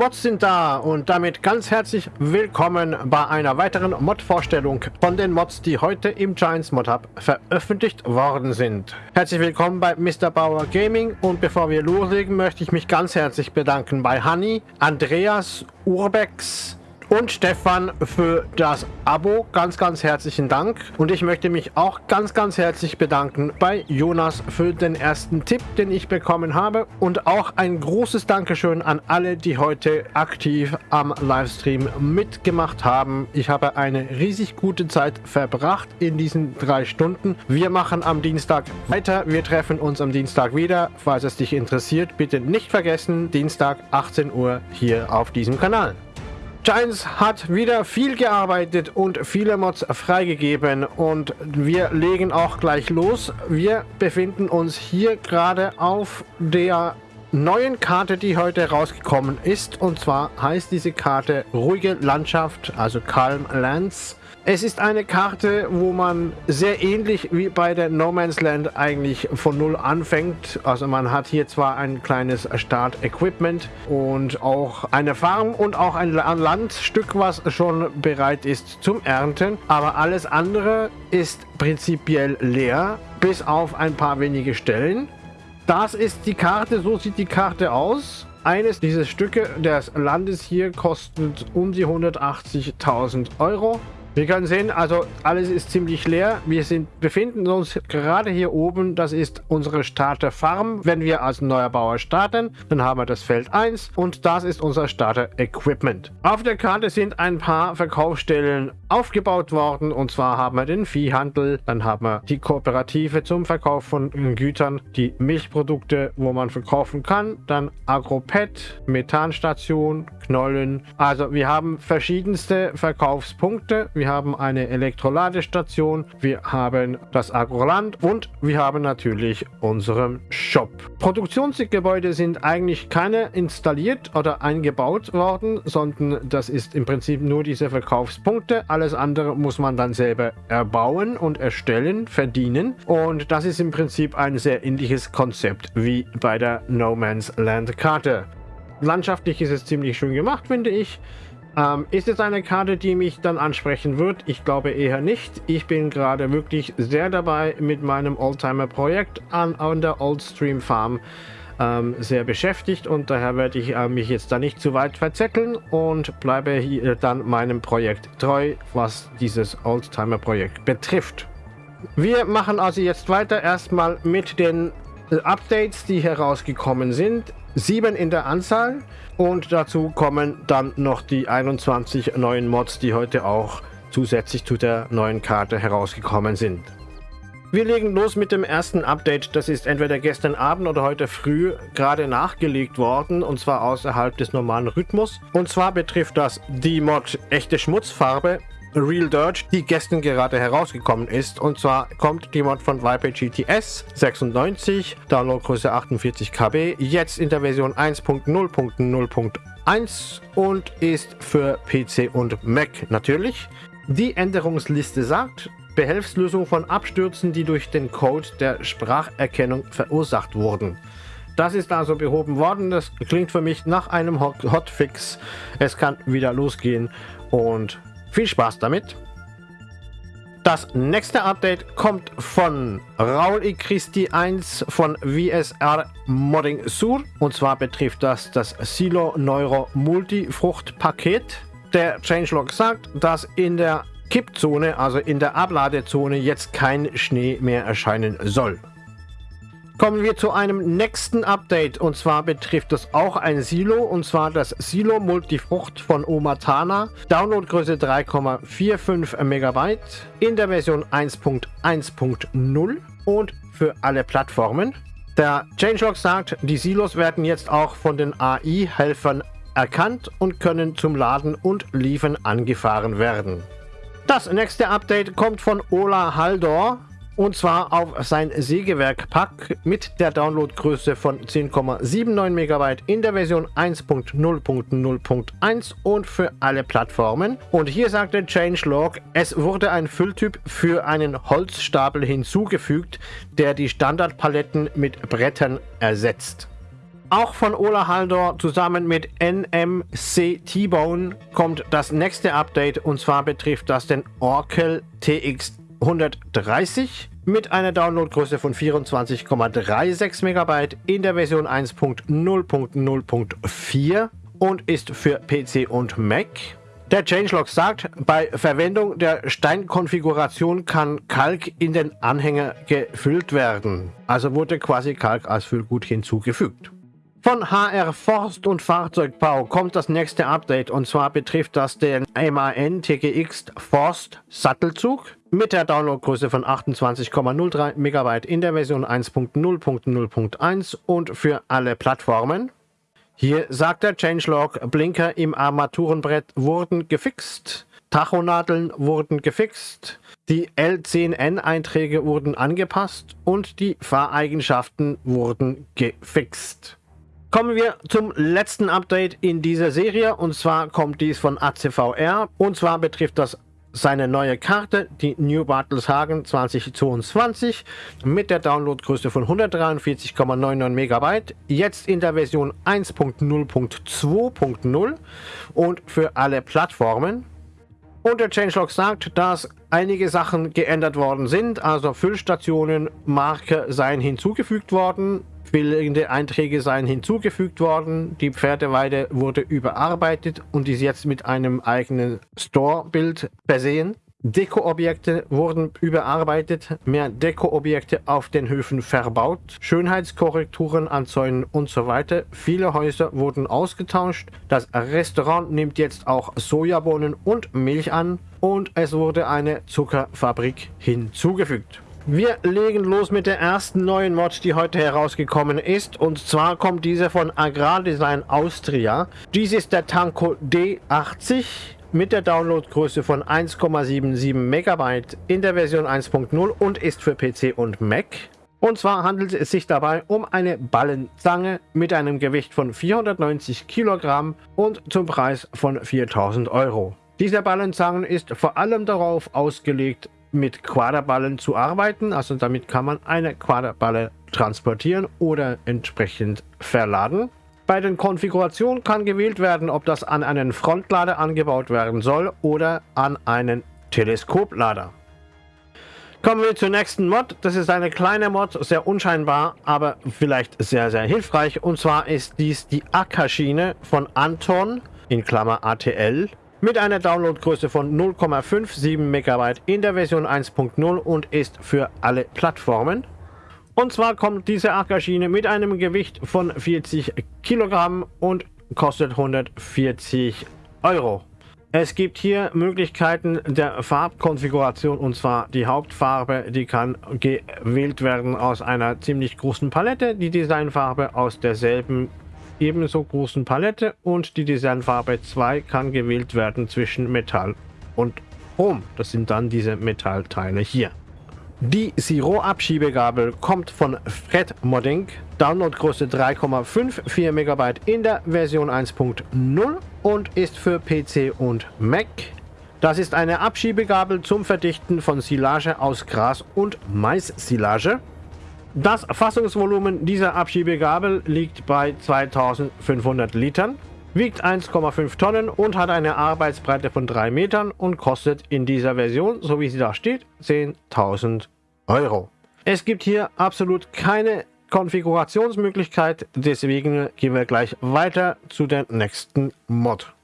Mods sind da und damit ganz herzlich willkommen bei einer weiteren Mod-Vorstellung von den Mods, die heute im Giants Mod Hub veröffentlicht worden sind. Herzlich willkommen bei Mr. Bauer Gaming und bevor wir loslegen, möchte ich mich ganz herzlich bedanken bei Honey, Andreas, Urbex, und Stefan für das Abo. Ganz, ganz herzlichen Dank. Und ich möchte mich auch ganz, ganz herzlich bedanken bei Jonas für den ersten Tipp, den ich bekommen habe. Und auch ein großes Dankeschön an alle, die heute aktiv am Livestream mitgemacht haben. Ich habe eine riesig gute Zeit verbracht in diesen drei Stunden. Wir machen am Dienstag weiter. Wir treffen uns am Dienstag wieder. Falls es dich interessiert, bitte nicht vergessen, Dienstag 18 Uhr hier auf diesem Kanal. Giants hat wieder viel gearbeitet und viele Mods freigegeben und wir legen auch gleich los. Wir befinden uns hier gerade auf der neuen Karte, die heute rausgekommen ist. Und zwar heißt diese Karte Ruhige Landschaft, also Calm Lands. Es ist eine Karte, wo man sehr ähnlich wie bei der No Man's Land eigentlich von Null anfängt. Also man hat hier zwar ein kleines Start-Equipment und auch eine Farm und auch ein Landstück, was schon bereit ist zum Ernten. Aber alles andere ist prinzipiell leer, bis auf ein paar wenige Stellen. Das ist die Karte, so sieht die Karte aus. Eines dieser Stücke des Landes hier kostet um die 180.000 Euro. Wir können sehen, also alles ist ziemlich leer. Wir sind, befinden uns gerade hier oben. Das ist unsere Starter Farm. Wenn wir als neuer Bauer starten, dann haben wir das Feld 1 und das ist unser Starter Equipment. Auf der Karte sind ein paar Verkaufsstellen aufgebaut worden und zwar haben wir den Viehhandel, dann haben wir die Kooperative zum Verkauf von Gütern, die Milchprodukte, wo man verkaufen kann, dann Agropet, Methanstation, Knollen. Also wir haben verschiedenste Verkaufspunkte. Wir haben eine Elektroladestation, wir haben das Agroland und wir haben natürlich unseren Shop. Produktionsgebäude sind eigentlich keine installiert oder eingebaut worden, sondern das ist im Prinzip nur diese Verkaufspunkte. Alles andere muss man dann selber erbauen und erstellen, verdienen. Und das ist im Prinzip ein sehr ähnliches Konzept wie bei der No Man's Land Karte. Landschaftlich ist es ziemlich schön gemacht, finde ich. Ähm, ist es eine Karte, die mich dann ansprechen wird? Ich glaube eher nicht. Ich bin gerade wirklich sehr dabei mit meinem Oldtimer-Projekt an, an der Oldstream Farm ähm, sehr beschäftigt und daher werde ich äh, mich jetzt da nicht zu weit verzetteln und bleibe hier dann meinem Projekt treu, was dieses Oldtimer-Projekt betrifft. Wir machen also jetzt weiter erstmal mit den Updates, die herausgekommen sind. Sieben in der Anzahl und dazu kommen dann noch die 21 neuen Mods, die heute auch zusätzlich zu der neuen Karte herausgekommen sind. Wir legen los mit dem ersten Update. Das ist entweder gestern Abend oder heute früh gerade nachgelegt worden und zwar außerhalb des normalen Rhythmus. Und zwar betrifft das die Mod echte Schmutzfarbe Real Dirt, die gestern gerade herausgekommen ist. Und zwar kommt die Mod von Viper GTS 96, Downloadgröße 48 KB, jetzt in der Version 1.0.0.1 und ist für PC und Mac natürlich. Die Änderungsliste sagt, Behelfslösung von Abstürzen, die durch den Code der Spracherkennung verursacht wurden. Das ist also behoben worden. Das klingt für mich nach einem Hotfix. Es kann wieder losgehen und viel Spaß damit. Das nächste Update kommt von Raul I. Christi 1 von VSR Modding Sur. Und zwar betrifft das das Silo Neuro Multifrucht Paket. Der Changelog sagt, dass in der Kippzone, also in der Abladezone, jetzt kein Schnee mehr erscheinen soll. Kommen wir zu einem nächsten Update und zwar betrifft es auch ein Silo und zwar das Silo Multifrucht von Omatana. Downloadgröße 3,45 MB in der Version 1.1.0 und für alle Plattformen. Der Changelog sagt, die Silos werden jetzt auch von den AI-Helfern erkannt und können zum Laden und Liefern angefahren werden. Das nächste Update kommt von Ola Haldor und zwar auf sein Sägewerk-Pack mit der Downloadgröße von 10,79 MB in der Version 1.0.0.1 und für alle Plattformen. Und hier sagt der Changelog, es wurde ein Fülltyp für einen Holzstapel hinzugefügt, der die Standardpaletten mit Brettern ersetzt. Auch von Ola Haldor zusammen mit NMC T-Bone kommt das nächste Update und zwar betrifft das den Oracle TX 130 mit einer Downloadgröße von 24,36 MB in der Version 1.0.0.4 und ist für PC und Mac. Der Changelog sagt, bei Verwendung der Steinkonfiguration kann Kalk in den Anhänger gefüllt werden. Also wurde quasi Kalk als Füllgut hinzugefügt. Von HR Forst und Fahrzeugbau kommt das nächste Update und zwar betrifft das den MAN TGX Forst Sattelzug mit der Downloadgröße von 28,03 MB in der Version 1.0.0.1 und für alle Plattformen. Hier sagt der Changelog, Blinker im Armaturenbrett wurden gefixt, Tachonadeln wurden gefixt, die L10N-Einträge wurden angepasst und die Fahreigenschaften wurden gefixt. Kommen wir zum letzten Update in dieser Serie und zwar kommt dies von ACVR und zwar betrifft das seine neue Karte, die New Bartelshagen 2022 mit der Downloadgröße von 143,99 MB, jetzt in der Version 1.0.2.0 und für alle Plattformen. Und der Changelog sagt, dass einige Sachen geändert worden sind, also Füllstationen, Marke seien hinzugefügt worden, Fehlende Einträge seien hinzugefügt worden, die Pferdeweide wurde überarbeitet und ist jetzt mit einem eigenen Store-Bild versehen. Deko-Objekte wurden überarbeitet, mehr Deko-Objekte auf den Höfen verbaut, Schönheitskorrekturen an Zäunen und so weiter. Viele Häuser wurden ausgetauscht. Das Restaurant nimmt jetzt auch Sojabohnen und Milch an und es wurde eine Zuckerfabrik hinzugefügt. Wir legen los mit der ersten neuen Mod, die heute herausgekommen ist. Und zwar kommt diese von Agrardesign Austria. Dies ist der Tanko D80 mit der Downloadgröße von 1,77 MB in der Version 1.0 und ist für PC und Mac. Und zwar handelt es sich dabei um eine Ballenzange mit einem Gewicht von 490 Kilogramm und zum Preis von 4000 Euro. Dieser Ballenzangen ist vor allem darauf ausgelegt, mit Quaderballen zu arbeiten. Also damit kann man eine Quaderballe transportieren oder entsprechend verladen. Bei den Konfigurationen kann gewählt werden, ob das an einen Frontlader angebaut werden soll oder an einen Teleskoplader. Kommen wir zur nächsten Mod. Das ist eine kleine Mod, sehr unscheinbar, aber vielleicht sehr, sehr hilfreich. Und zwar ist dies die Ackerschiene von Anton, in Klammer ATL, mit einer Downloadgröße von 0,57 MB in der Version 1.0 und ist für alle Plattformen. Und zwar kommt diese Ackerschiene mit einem Gewicht von 40 Kilogramm und kostet 140 Euro. Es gibt hier Möglichkeiten der Farbkonfiguration und zwar die Hauptfarbe, die kann gewählt werden aus einer ziemlich großen Palette, die Designfarbe aus derselben ebenso großen Palette und die Designfarbe 2 kann gewählt werden zwischen Metall und Chrom. Das sind dann diese Metallteile hier. Die Siro-Abschiebegabel kommt von Fred Modding, Downloadgröße 3,54 MB in der Version 1.0 und ist für PC und Mac. Das ist eine Abschiebegabel zum Verdichten von Silage aus Gras und Mais-Silage. Das Fassungsvolumen dieser Abschiebegabel liegt bei 2500 Litern, wiegt 1,5 Tonnen und hat eine Arbeitsbreite von 3 Metern und kostet in dieser Version, so wie sie da steht, 10.000 Euro. Es gibt hier absolut keine Konfigurationsmöglichkeit, deswegen gehen wir gleich weiter zu der nächsten Mod.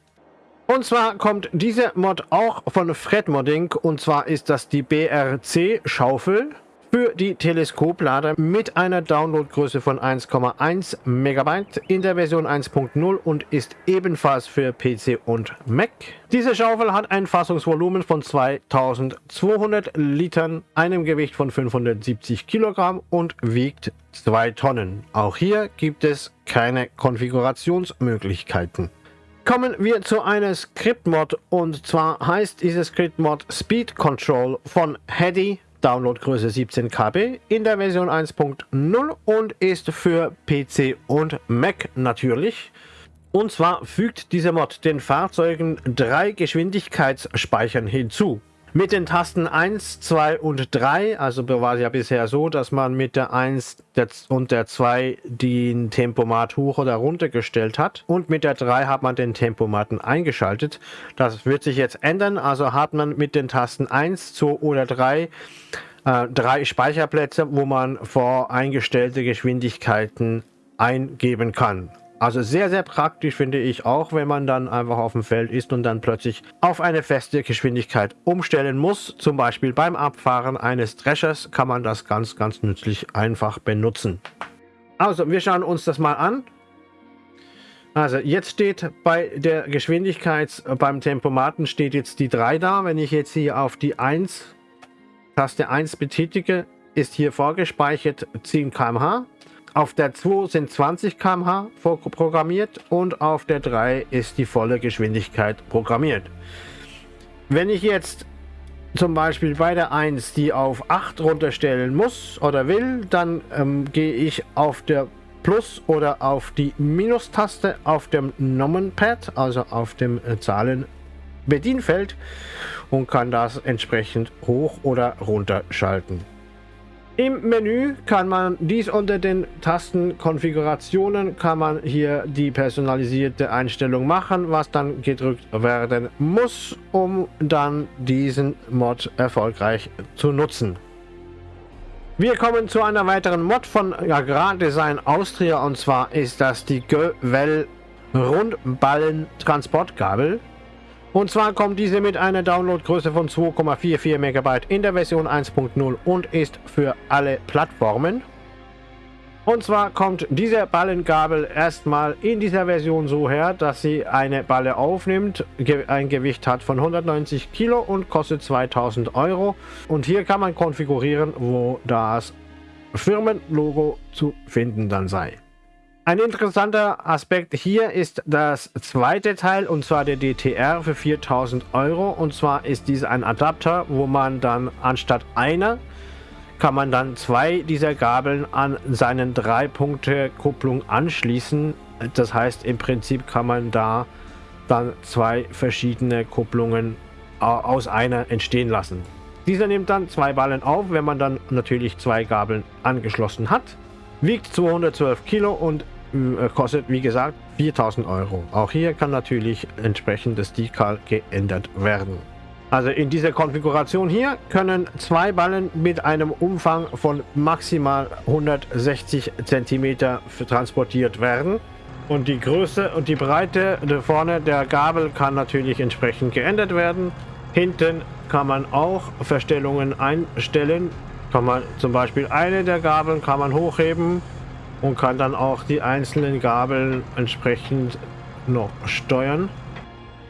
Und zwar kommt diese Mod auch von Fred Modding und zwar ist das die BRC Schaufel für die Teleskoplader mit einer Downloadgröße von 1,1 MB in der Version 1.0 und ist ebenfalls für PC und Mac. Diese Schaufel hat ein Fassungsvolumen von 2200 Litern, einem Gewicht von 570 Kilogramm und wiegt 2 Tonnen. Auch hier gibt es keine Konfigurationsmöglichkeiten. Kommen wir zu einer Script-Mod und zwar heißt diese Script-Mod Speed Control von Hedy Downloadgröße 17 KB in der Version 1.0 und ist für PC und Mac natürlich. Und zwar fügt dieser Mod den Fahrzeugen drei Geschwindigkeitsspeichern hinzu. Mit den Tasten 1, 2 und 3, also war es ja bisher so, dass man mit der 1 und der 2 den Tempomat hoch oder runter gestellt hat und mit der 3 hat man den Tempomaten eingeschaltet. Das wird sich jetzt ändern, also hat man mit den Tasten 1, 2 oder 3 äh, drei Speicherplätze, wo man voreingestellte Geschwindigkeiten eingeben kann. Also sehr, sehr praktisch finde ich auch, wenn man dann einfach auf dem Feld ist und dann plötzlich auf eine feste Geschwindigkeit umstellen muss. Zum Beispiel beim Abfahren eines Dreschers kann man das ganz, ganz nützlich einfach benutzen. Also, wir schauen uns das mal an. Also, jetzt steht bei der Geschwindigkeit, beim Tempomaten steht jetzt die 3 da. Wenn ich jetzt hier auf die 1, Taste 1 betätige, ist hier vorgespeichert 10 km/h. Auf der 2 sind 20 km/h programmiert und auf der 3 ist die volle Geschwindigkeit programmiert. Wenn ich jetzt zum Beispiel bei der 1 die auf 8 runterstellen muss oder will, dann ähm, gehe ich auf der Plus- oder auf die Minus-Taste auf dem Nomenpad, also auf dem äh, Zahlen-Bedienfeld und kann das entsprechend hoch oder runter schalten. Im Menü kann man dies unter den Tasten Konfigurationen kann man hier die personalisierte Einstellung machen, was dann gedrückt werden muss, um dann diesen Mod erfolgreich zu nutzen. Wir kommen zu einer weiteren Mod von Agrardesign Austria und zwar ist das die Gewell Rundballen Transportgabel. Und zwar kommt diese mit einer Downloadgröße von 2,44 MB in der Version 1.0 und ist für alle Plattformen. Und zwar kommt diese Ballengabel erstmal in dieser Version so her, dass sie eine Balle aufnimmt, ein Gewicht hat von 190 Kilo und kostet 2000 Euro. Und hier kann man konfigurieren, wo das Firmenlogo zu finden dann sei. Ein interessanter Aspekt hier ist das zweite Teil und zwar der DTR für 4000 Euro und zwar ist dies ein Adapter, wo man dann anstatt einer kann man dann zwei dieser Gabeln an seinen drei Punkte Kupplung anschließen. Das heißt im Prinzip kann man da dann zwei verschiedene Kupplungen aus einer entstehen lassen. Dieser nimmt dann zwei Ballen auf, wenn man dann natürlich zwei Gabeln angeschlossen hat. Wiegt 212 Kilo und kostet wie gesagt 4000 Euro. Auch hier kann natürlich entsprechend das Decal geändert werden. Also in dieser Konfiguration hier können zwei Ballen mit einem Umfang von maximal 160 cm transportiert werden. Und die Größe und die Breite vorne der Gabel kann natürlich entsprechend geändert werden. Hinten kann man auch Verstellungen einstellen. Kann man zum Beispiel eine der Gabeln kann man hochheben und kann dann auch die einzelnen Gabeln entsprechend noch steuern.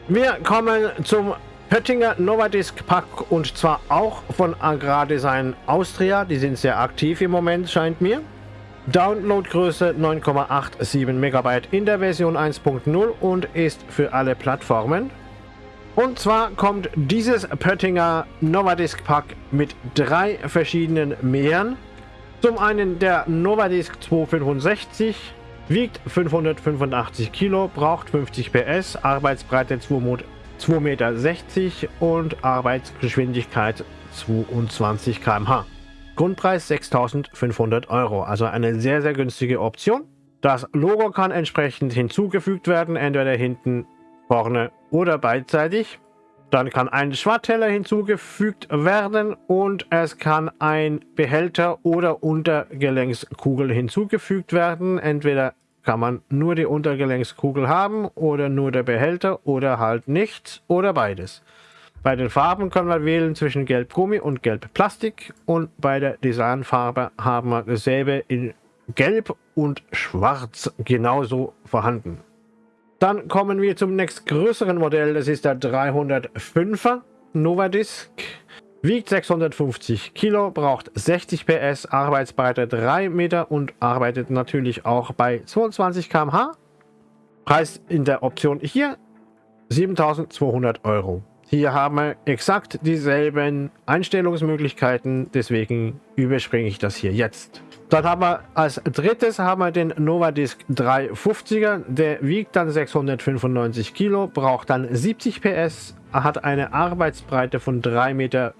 Wir kommen zum Pöttinger Novadisk Pack und zwar auch von Agrardesign Austria. Die sind sehr aktiv im Moment, scheint mir. Downloadgröße 9,87 MB in der Version 1.0 und ist für alle Plattformen. Und zwar kommt dieses Pöttinger Novadisk Pack mit drei verschiedenen Mähern zum einen der Novadisk 265, wiegt 585 Kilo, braucht 50 PS, Arbeitsbreite 2,60 Meter und Arbeitsgeschwindigkeit 22 km/h. Grundpreis 6500 Euro, also eine sehr, sehr günstige Option. Das Logo kann entsprechend hinzugefügt werden, entweder hinten, vorne oder beidseitig. Dann kann ein Schwartteller hinzugefügt werden und es kann ein Behälter oder Untergelenkskugel hinzugefügt werden. Entweder kann man nur die Untergelenkskugel haben oder nur der Behälter oder halt nichts oder beides. Bei den Farben können wir wählen zwischen Gelb Gummi und Gelb Plastik und bei der Designfarbe haben wir dasselbe in Gelb und Schwarz genauso vorhanden. Dann kommen wir zum nächstgrößeren Modell. Das ist der 305er Novadisk. Wiegt 650 Kilo, braucht 60 PS, Arbeitsbreite 3 Meter und arbeitet natürlich auch bei 22 km/h. Preis in der Option hier 7200 Euro. Hier haben wir exakt dieselben Einstellungsmöglichkeiten, deswegen überspringe ich das hier jetzt. Dann haben wir als drittes haben wir den Novadisk 350er, der wiegt dann 695 Kilo, braucht dann 70 PS, hat eine Arbeitsbreite von 3,50 Meter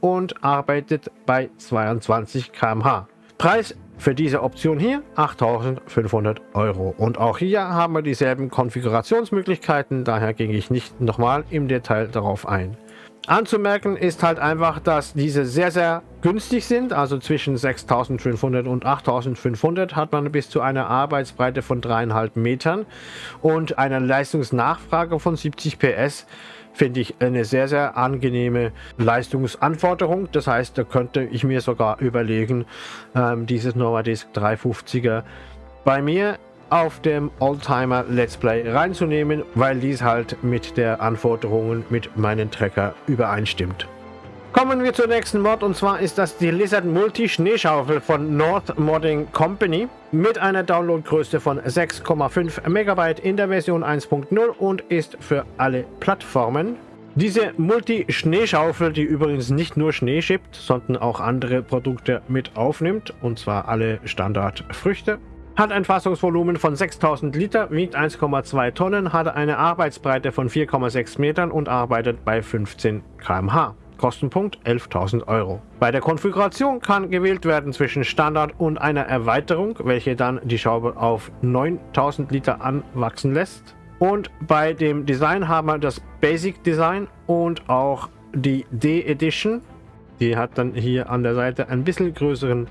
und arbeitet bei 22 km/h. Preis für diese Option hier 8500 Euro. Und auch hier haben wir dieselben Konfigurationsmöglichkeiten, daher gehe ich nicht nochmal im Detail darauf ein. Anzumerken ist halt einfach, dass diese sehr, sehr günstig sind. Also zwischen 6500 und 8500 hat man bis zu einer Arbeitsbreite von dreieinhalb Metern und einer Leistungsnachfrage von 70 PS finde ich eine sehr, sehr angenehme Leistungsanforderung. Das heißt, da könnte ich mir sogar überlegen, ähm, dieses Novadisk 350er bei mir auf dem Oldtimer Let's Play reinzunehmen, weil dies halt mit der Anforderungen mit meinen Trecker übereinstimmt. Kommen wir zur nächsten Mod und zwar ist das die Lizard Multi Schneeschaufel von North Modding Company mit einer Downloadgröße von 6,5 MB in der Version 1.0 und ist für alle Plattformen. Diese Multi-Schneeschaufel, die übrigens nicht nur Schnee schippt, sondern auch andere Produkte mit aufnimmt, und zwar alle Standardfrüchte, hat ein Fassungsvolumen von 6000 Liter, wiegt 1,2 Tonnen, hat eine Arbeitsbreite von 4,6 Metern und arbeitet bei 15 km/h. Kostenpunkt 11.000 Euro. Bei der Konfiguration kann gewählt werden zwischen Standard und einer Erweiterung, welche dann die Schraube auf 9.000 Liter anwachsen lässt. Und bei dem Design haben wir das Basic Design und auch die D-Edition. Die hat dann hier an der Seite ein bisschen größeren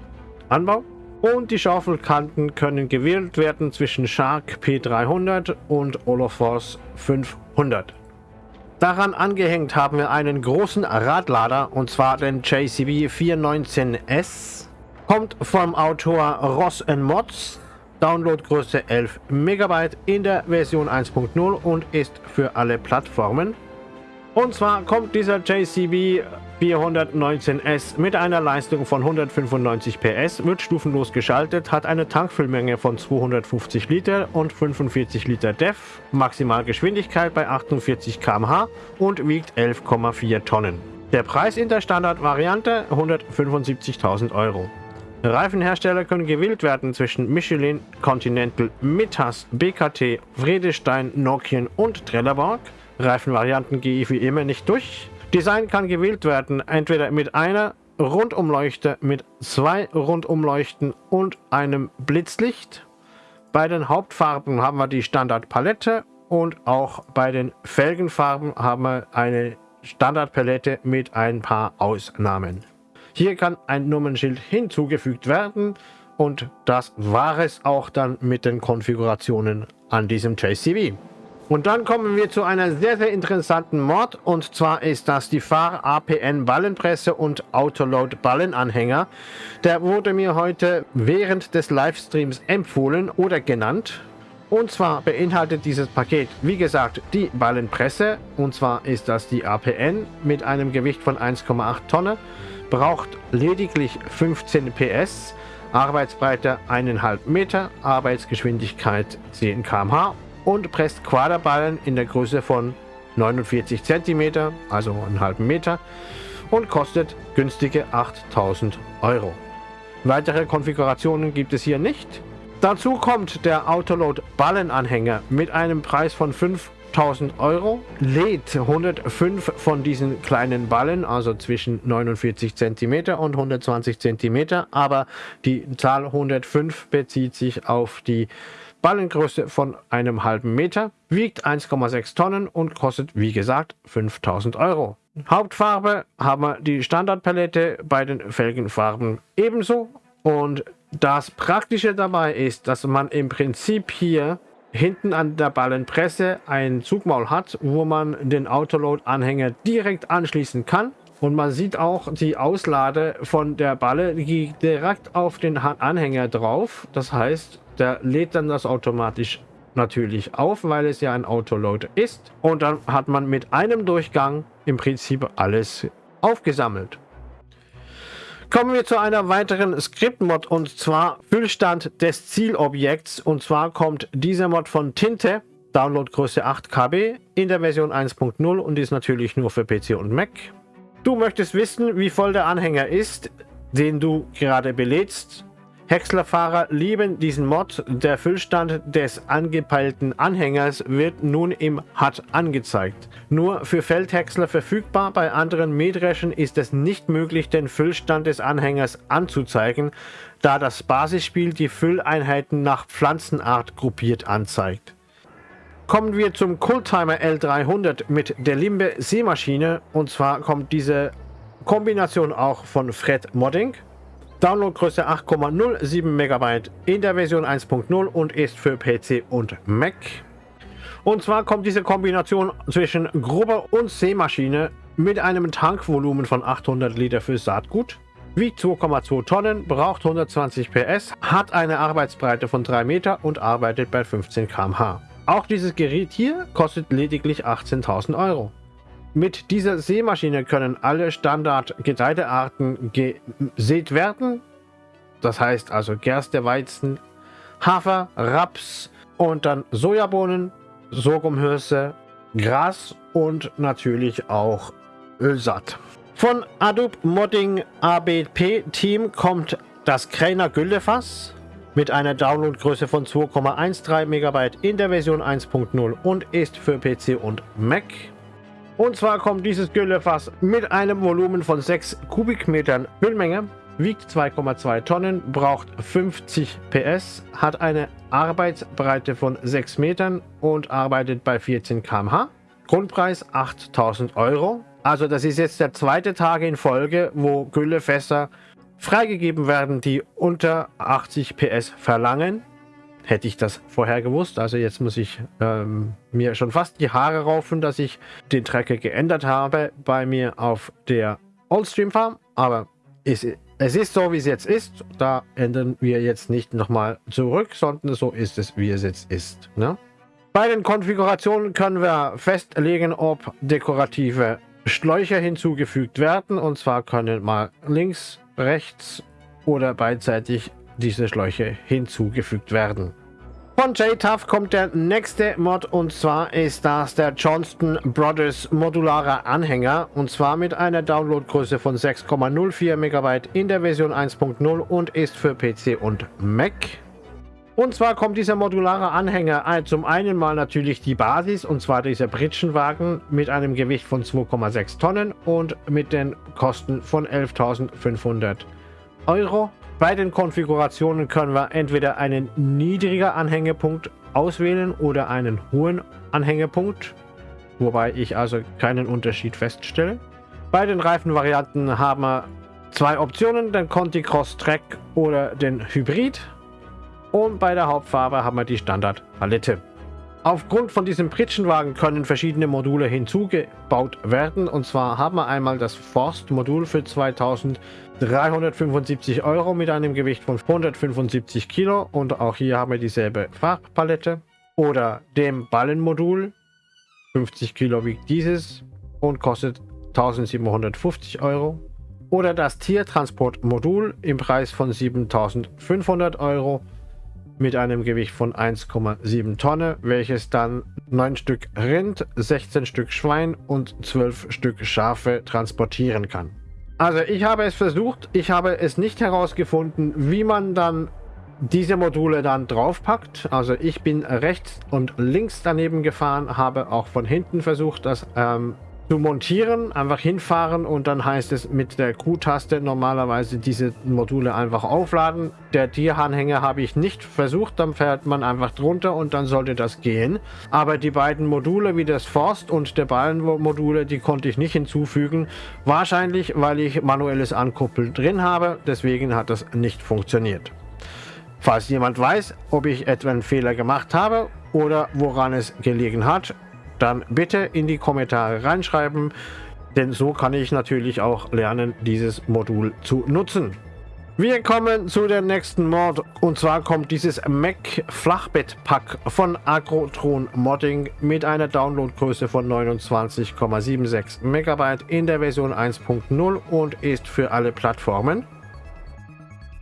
Anbau. Und die Schaufelkanten können gewählt werden zwischen Shark P300 und Olofors 500. Daran angehängt haben wir einen großen Radlader und zwar den JCB 419S. Kommt vom Autor Ross Mods. Downloadgröße 11 MB in der Version 1.0 und ist für alle Plattformen. Und zwar kommt dieser JCB 419S mit einer Leistung von 195 PS, wird stufenlos geschaltet, hat eine Tankfüllmenge von 250 Liter und 45 Liter DEF, Maximalgeschwindigkeit bei 48 km/h und wiegt 11,4 Tonnen. Der Preis in der Standardvariante 175.000 Euro. Reifenhersteller können gewählt werden zwischen Michelin, Continental, Mittas, BKT, Vredestein, Nokian und Trelleborg. Reifenvarianten gehe ich wie immer nicht durch. Design kann gewählt werden, entweder mit einer Rundumleuchte, mit zwei Rundumleuchten und einem Blitzlicht. Bei den Hauptfarben haben wir die Standardpalette und auch bei den Felgenfarben haben wir eine Standardpalette mit ein paar Ausnahmen. Hier kann ein Nummernschild hinzugefügt werden und das war es auch dann mit den Konfigurationen an diesem JCB. Und dann kommen wir zu einer sehr, sehr interessanten Mod. Und zwar ist das die Fahr APN Ballenpresse und Autoload Ballenanhänger. Der wurde mir heute während des Livestreams empfohlen oder genannt. Und zwar beinhaltet dieses Paket, wie gesagt, die Ballenpresse. Und zwar ist das die APN mit einem Gewicht von 1,8 Tonnen. Braucht lediglich 15 PS. Arbeitsbreite 1,5 Meter, Arbeitsgeschwindigkeit 10 km/h und presst Quaderballen in der Größe von 49 cm, also einen halben Meter und kostet günstige 8000 Euro. Weitere Konfigurationen gibt es hier nicht. Dazu kommt der Autoload Ballenanhänger mit einem Preis von 5000 Euro, lädt 105 von diesen kleinen Ballen, also zwischen 49 cm und 120 cm, aber die Zahl 105 bezieht sich auf die Ballengröße von einem halben Meter, wiegt 1,6 Tonnen und kostet wie gesagt 5000 Euro. Hauptfarbe haben wir die Standardpalette bei den Felgenfarben ebenso. Und das Praktische dabei ist, dass man im Prinzip hier hinten an der Ballenpresse ein Zugmaul hat, wo man den Autoload-Anhänger direkt anschließen kann. Und man sieht auch die Auslade von der Balle die direkt auf den Anhänger drauf. Das heißt, der lädt dann das automatisch natürlich auf, weil es ja ein Autoload ist. Und dann hat man mit einem Durchgang im Prinzip alles aufgesammelt. Kommen wir zu einer weiteren Script-Mod und zwar Füllstand des Zielobjekts. Und zwar kommt dieser Mod von Tinte Downloadgröße 8 KB in der Version 1.0 und ist natürlich nur für PC und Mac. Du möchtest wissen, wie voll der Anhänger ist, den du gerade belädst. Häckslerfahrer lieben diesen Mod. Der Füllstand des angepeilten Anhängers wird nun im HUD angezeigt. Nur für Feldhäcksler verfügbar, bei anderen Mähdreschen ist es nicht möglich, den Füllstand des Anhängers anzuzeigen, da das Basisspiel die Fülleinheiten nach Pflanzenart gruppiert anzeigt. Kommen wir zum Coldtimer L300 mit der Limbe Seemaschine und zwar kommt diese Kombination auch von Fred Modding. Downloadgröße 8,07 MB in der Version 1.0 und ist für PC und Mac. Und zwar kommt diese Kombination zwischen Grubber und Seemaschine mit einem Tankvolumen von 800 Liter für Saatgut, wiegt 2,2 Tonnen, braucht 120 PS, hat eine Arbeitsbreite von 3 Meter und arbeitet bei 15 km/h. Auch dieses Gerät hier kostet lediglich 18.000 Euro. Mit dieser Sämaschine können alle Standard-Getreidearten gesät werden. Das heißt also Gerste, Weizen, Hafer, Raps und dann Sojabohnen, Sorghumhülse, Gras und natürlich auch Ölsaat. Von Adobe Modding ABP Team kommt das Kräner Güllefass mit einer Downloadgröße von 2,13 MB in der Version 1.0 und ist für PC und Mac. Und zwar kommt dieses Güllefass mit einem Volumen von 6 Kubikmetern Füllmenge, wiegt 2,2 Tonnen, braucht 50 PS, hat eine Arbeitsbreite von 6 Metern und arbeitet bei 14 km/h. Grundpreis 8000 Euro. Also das ist jetzt der zweite Tag in Folge, wo Güllefässer freigegeben werden, die unter 80 PS verlangen. Hätte ich das vorher gewusst. Also jetzt muss ich ähm, mir schon fast die Haare raufen, dass ich den Tracker geändert habe bei mir auf der Oldstream Farm. Aber es, es ist so, wie es jetzt ist. Da ändern wir jetzt nicht nochmal zurück, sondern so ist es, wie es jetzt ist. Ne? Bei den Konfigurationen können wir festlegen, ob dekorative Schläuche hinzugefügt werden. Und zwar können mal links rechts oder beidseitig diese Schläuche hinzugefügt werden. Von JTUF kommt der nächste Mod und zwar ist das der Johnston Brothers modularer Anhänger und zwar mit einer Downloadgröße von 6,04 MB in der Version 1.0 und ist für PC und Mac. Und zwar kommt dieser modulare Anhänger zum einen mal natürlich die Basis und zwar dieser Pritschenwagen mit einem Gewicht von 2,6 Tonnen und mit den Kosten von 11.500 Euro. Bei den Konfigurationen können wir entweder einen niedrigen Anhängepunkt auswählen oder einen hohen Anhängepunkt, wobei ich also keinen Unterschied feststelle. Bei den Reifenvarianten haben wir zwei Optionen, den Conti Cross Track oder den Hybrid. Und bei der Hauptfarbe haben wir die Standardpalette. Aufgrund von diesem Pritschenwagen können verschiedene Module hinzugebaut werden. Und zwar haben wir einmal das Forst-Modul für 2375 Euro mit einem Gewicht von 175 Kilo. Und auch hier haben wir dieselbe Farbpalette. Oder dem Ballenmodul. 50 Kilo wiegt dieses und kostet 1750 Euro. Oder das Tiertransportmodul im Preis von 7500 Euro mit einem Gewicht von 1,7 Tonne, welches dann 9 Stück Rind, 16 Stück Schwein und 12 Stück Schafe transportieren kann. Also ich habe es versucht, ich habe es nicht herausgefunden, wie man dann diese Module dann draufpackt. Also ich bin rechts und links daneben gefahren, habe auch von hinten versucht, das ähm, zu montieren, einfach hinfahren und dann heißt es mit der Q-Taste normalerweise diese Module einfach aufladen. Der Tieranhänger habe ich nicht versucht, dann fährt man einfach drunter und dann sollte das gehen. Aber die beiden Module wie das Forst und der Ballenmodule, die konnte ich nicht hinzufügen. Wahrscheinlich, weil ich manuelles Ankuppeln drin habe, deswegen hat das nicht funktioniert. Falls jemand weiß, ob ich etwa einen Fehler gemacht habe oder woran es gelegen hat, dann bitte in die Kommentare reinschreiben, denn so kann ich natürlich auch lernen, dieses Modul zu nutzen. Wir kommen zu der nächsten Mod und zwar kommt dieses Mac Flachbettpack von Agrotron Modding mit einer Downloadgröße von 29,76 MB in der Version 1.0 und ist für alle Plattformen.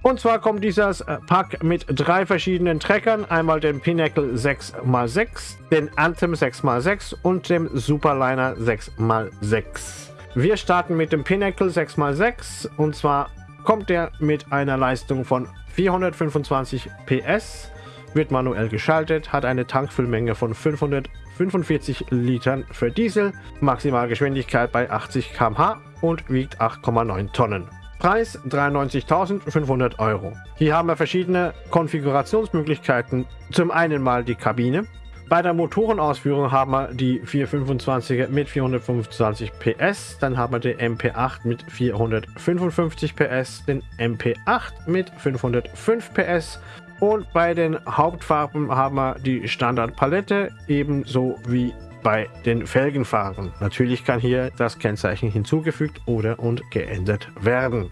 Und zwar kommt dieses äh, Pack mit drei verschiedenen Treckern. Einmal den Pinnacle 6x6, den Anthem 6x6 und dem Superliner 6x6. Wir starten mit dem Pinnacle 6x6 und zwar kommt der mit einer Leistung von 425 PS, wird manuell geschaltet, hat eine Tankfüllmenge von 545 Litern für Diesel, Maximalgeschwindigkeit bei 80 km/h und wiegt 8,9 Tonnen. Preis 93.500 Euro. Hier haben wir verschiedene Konfigurationsmöglichkeiten. Zum einen mal die Kabine. Bei der Motorenausführung haben wir die 425er mit 425 PS, dann haben wir den MP8 mit 455 PS, den MP8 mit 505 PS und bei den Hauptfarben haben wir die Standardpalette ebenso wie bei den Felgenfarben. Natürlich kann hier das Kennzeichen hinzugefügt oder und geändert werden.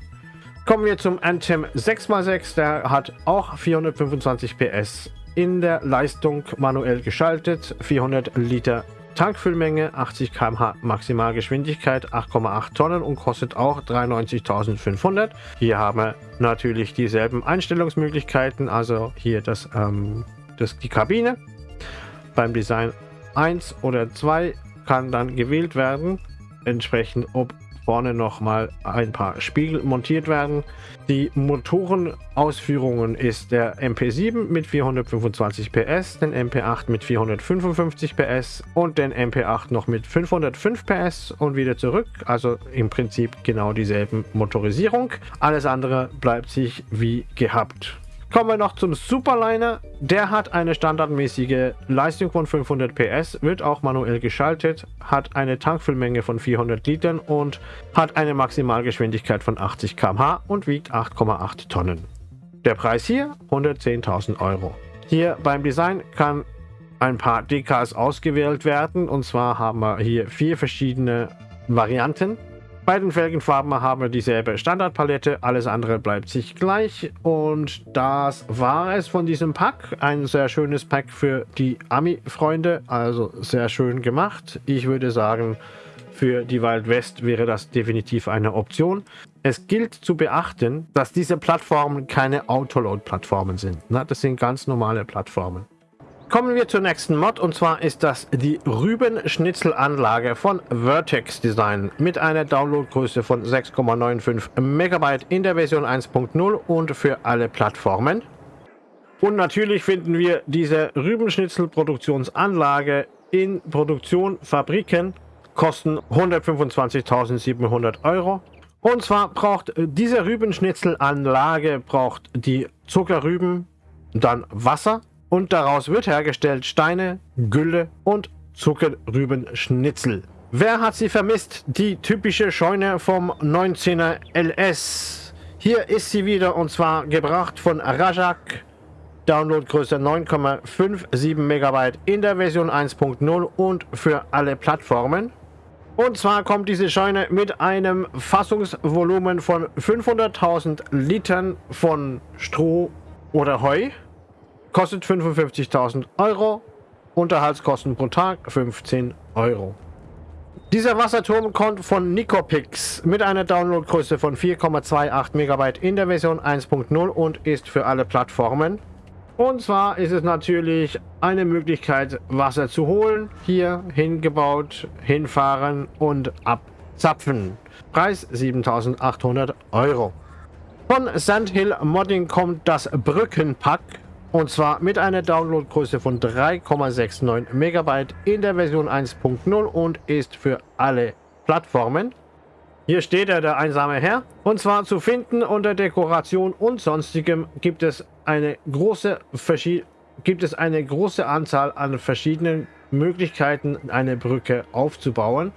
Kommen wir zum Anthem 6x6, der hat auch 425 PS in der Leistung manuell geschaltet, 400 Liter Tankfüllmenge, 80 km/h Maximalgeschwindigkeit, 8,8 Tonnen und kostet auch 93.500. Hier haben wir natürlich dieselben Einstellungsmöglichkeiten, also hier das, ähm, das, die Kabine. Beim Design 1 oder 2 kann dann gewählt werden, entsprechend ob vorne noch mal ein paar Spiegel montiert werden. Die Motorenausführungen ist der MP7 mit 425 PS, den MP8 mit 455 PS und den MP8 noch mit 505 PS und wieder zurück. Also im Prinzip genau dieselben Motorisierung. Alles andere bleibt sich wie gehabt. Kommen wir noch zum Superliner. Der hat eine standardmäßige Leistung von 500 PS, wird auch manuell geschaltet, hat eine Tankfüllmenge von 400 Litern und hat eine Maximalgeschwindigkeit von 80 km/h und wiegt 8,8 Tonnen. Der Preis hier 110.000 Euro. Hier beim Design kann ein paar Decals ausgewählt werden und zwar haben wir hier vier verschiedene Varianten. Bei den Felgenfarben haben wir dieselbe Standardpalette, alles andere bleibt sich gleich und das war es von diesem Pack. Ein sehr schönes Pack für die Ami-Freunde, also sehr schön gemacht. Ich würde sagen, für die Wild West wäre das definitiv eine Option. Es gilt zu beachten, dass diese Plattformen keine Autoload-Plattformen sind. Das sind ganz normale Plattformen. Kommen wir zur nächsten Mod und zwar ist das die Rübenschnitzelanlage von Vertex Design mit einer Downloadgröße von 6,95 MB in der Version 1.0 und für alle Plattformen. Und natürlich finden wir diese Rübenschnitzel-Produktionsanlage in Produktion, Fabriken, kosten 125.700 Euro. Und zwar braucht diese Rübenschnitzelanlage braucht die Zuckerrüben, dann Wasser, und daraus wird hergestellt Steine, Gülle und Zuckerrübenschnitzel. Wer hat sie vermisst? Die typische Scheune vom 19er LS. Hier ist sie wieder und zwar gebracht von Rajak. Downloadgröße 9,57 MB in der Version 1.0 und für alle Plattformen. Und zwar kommt diese Scheune mit einem Fassungsvolumen von 500.000 Litern von Stroh oder Heu. Kostet 55.000 Euro. Unterhaltskosten pro Tag 15 Euro. Dieser Wasserturm kommt von Nicopix mit einer Downloadgröße von 4,28 MB in der Version 1.0 und ist für alle Plattformen. Und zwar ist es natürlich eine Möglichkeit, Wasser zu holen. Hier hingebaut, hinfahren und abzapfen. Preis 7800 Euro. Von Sandhill Modding kommt das Brückenpack und zwar mit einer Downloadgröße von 3,69 MB in der Version 1.0 und ist für alle Plattformen. Hier steht er, der einsame Herr. Und zwar zu finden unter Dekoration und sonstigem gibt es eine große, gibt es eine große Anzahl an verschiedenen Möglichkeiten, eine Brücke aufzubauen.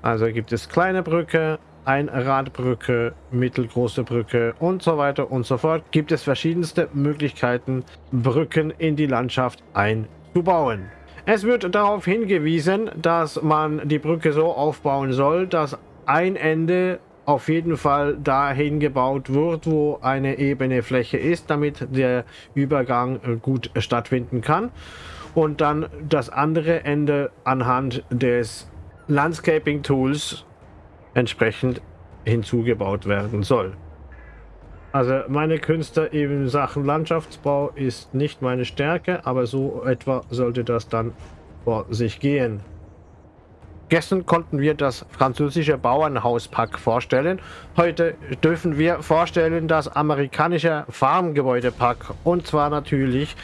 Also gibt es kleine Brücke, Einradbrücke, mittelgroße Brücke und so weiter und so fort, gibt es verschiedenste Möglichkeiten, Brücken in die Landschaft einzubauen. Es wird darauf hingewiesen, dass man die Brücke so aufbauen soll, dass ein Ende auf jeden Fall dahin gebaut wird, wo eine ebene Fläche ist, damit der Übergang gut stattfinden kann. Und dann das andere Ende anhand des Landscaping Tools entsprechend hinzugebaut werden soll. Also meine Künste in Sachen Landschaftsbau ist nicht meine Stärke, aber so etwa sollte das dann vor sich gehen. Gestern konnten wir das französische Bauernhauspack vorstellen. Heute dürfen wir vorstellen das amerikanische Farmgebäudepack und zwar natürlich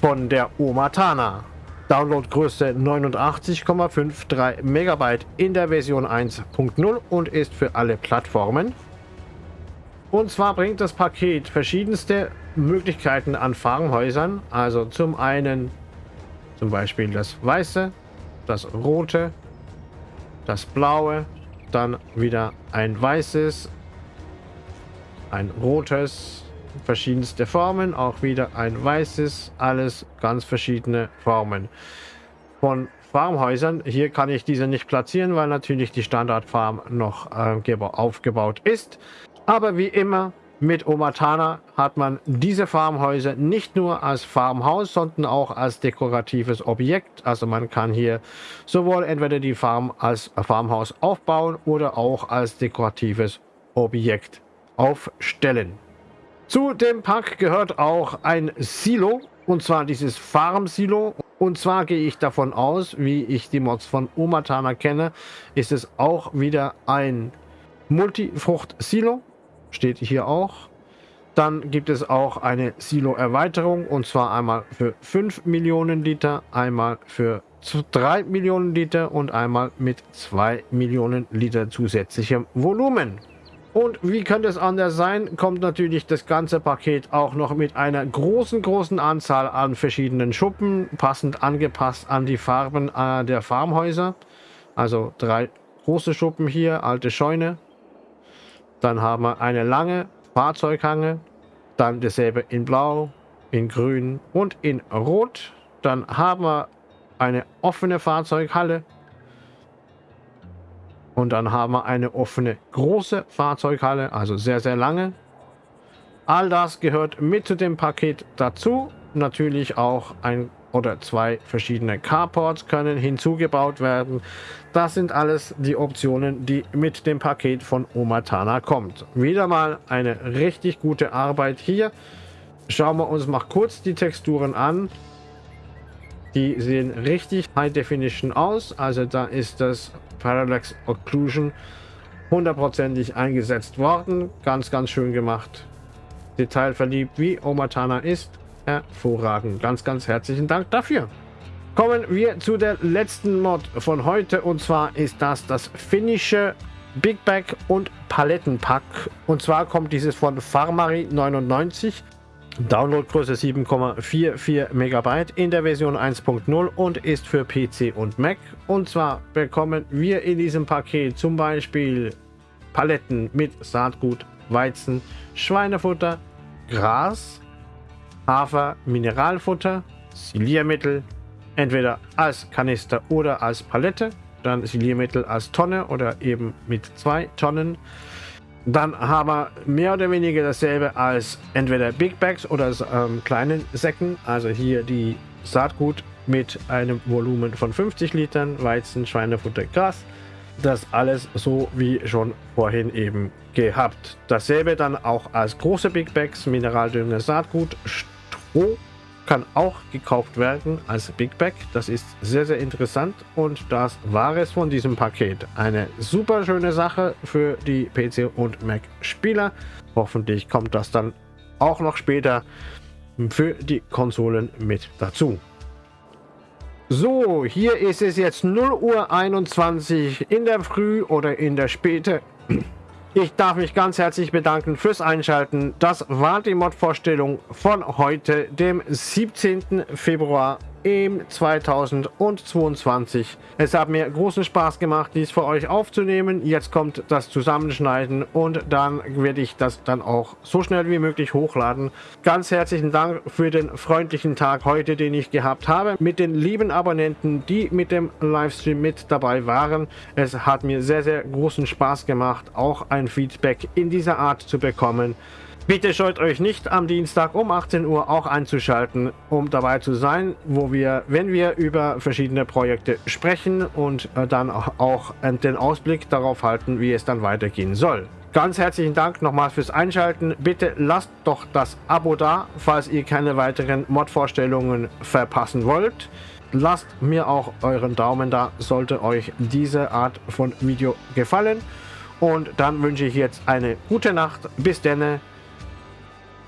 von der Omatana. Downloadgröße 89,53 Megabyte in der Version 1.0 und ist für alle Plattformen. Und zwar bringt das Paket verschiedenste Möglichkeiten an Farmhäusern. Also zum einen zum Beispiel das weiße, das rote, das blaue, dann wieder ein weißes, ein rotes, verschiedenste Formen, auch wieder ein weißes, alles ganz verschiedene Formen. Von Farmhäusern, hier kann ich diese nicht platzieren, weil natürlich die Standardfarm noch äh, aufgebaut ist. Aber wie immer mit Omatana hat man diese Farmhäuser nicht nur als Farmhaus, sondern auch als dekoratives Objekt. Also man kann hier sowohl entweder die Farm als Farmhaus aufbauen oder auch als dekoratives Objekt aufstellen. Zu dem Pack gehört auch ein Silo, und zwar dieses Farm-Silo. Und zwar gehe ich davon aus, wie ich die Mods von Omatana kenne, ist es auch wieder ein Multifrucht-Silo steht hier auch. Dann gibt es auch eine Silo-Erweiterung und zwar einmal für 5 Millionen Liter, einmal für 3 Millionen Liter und einmal mit 2 Millionen Liter zusätzlichem Volumen. Und wie könnte es anders sein, kommt natürlich das ganze Paket auch noch mit einer großen, großen Anzahl an verschiedenen Schuppen, passend angepasst an die Farben äh, der Farmhäuser. Also drei große Schuppen hier, alte Scheune, dann haben wir eine lange Fahrzeughange. Dann dasselbe in Blau, in Grün und in Rot. Dann haben wir eine offene Fahrzeughalle. Und dann haben wir eine offene große Fahrzeughalle, also sehr, sehr lange. All das gehört mit zu dem Paket dazu. Natürlich auch ein oder zwei verschiedene Carports können hinzugebaut werden. Das sind alles die Optionen, die mit dem Paket von Omatana kommt. Wieder mal eine richtig gute Arbeit hier. Schauen wir uns mal kurz die Texturen an. Die sehen richtig High Definition aus. Also da ist das Parallax Occlusion hundertprozentig eingesetzt worden. Ganz, ganz schön gemacht. Detailverliebt wie Omatana ist hervorragend. Ganz, ganz herzlichen Dank dafür. Kommen wir zu der letzten Mod von heute und zwar ist das das finnische Big Bag und Palettenpack. Und zwar kommt dieses von Farmari 99. Downloadgröße 7,44 Megabyte in der Version 1.0 und ist für PC und Mac. Und zwar bekommen wir in diesem Paket zum Beispiel Paletten mit Saatgut, Weizen, Schweinefutter, Gras, Hafer, Mineralfutter, Siliermittel, entweder als Kanister oder als Palette, dann Siliermittel als Tonne oder eben mit zwei Tonnen. Dann haben wir mehr oder weniger dasselbe als entweder Big Bags oder ähm, kleinen Säcken. Also hier die Saatgut mit einem Volumen von 50 Litern, Weizen, Schweinefutter, Gras. Das alles so wie schon vorhin eben gehabt. Dasselbe dann auch als große Big Bags, Mineraldünger, Saatgut, Pro kann auch gekauft werden als Big Bag. Das ist sehr, sehr interessant und das war es von diesem Paket. Eine super schöne Sache für die PC und Mac Spieler. Hoffentlich kommt das dann auch noch später für die Konsolen mit dazu. So, hier ist es jetzt 0 Uhr 21 in der Früh oder in der Späte. Ich darf mich ganz herzlich bedanken fürs Einschalten. Das war die Mod-Vorstellung von heute, dem 17. Februar im 2022. Es hat mir großen Spaß gemacht, dies für euch aufzunehmen. Jetzt kommt das Zusammenschneiden und dann werde ich das dann auch so schnell wie möglich hochladen. Ganz herzlichen Dank für den freundlichen Tag heute, den ich gehabt habe, mit den lieben Abonnenten, die mit dem Livestream mit dabei waren. Es hat mir sehr, sehr großen Spaß gemacht, auch ein Feedback in dieser Art zu bekommen. Bitte scheut euch nicht am Dienstag um 18 Uhr auch einzuschalten, um dabei zu sein, wo wir, wenn wir über verschiedene Projekte sprechen und äh, dann auch den Ausblick darauf halten, wie es dann weitergehen soll. Ganz herzlichen Dank nochmal fürs Einschalten. Bitte lasst doch das Abo da, falls ihr keine weiteren Mod-Vorstellungen verpassen wollt. Lasst mir auch euren Daumen da, sollte euch diese Art von Video gefallen. Und dann wünsche ich jetzt eine gute Nacht. Bis dann.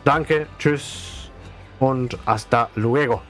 Danke, tschüss und hasta luego.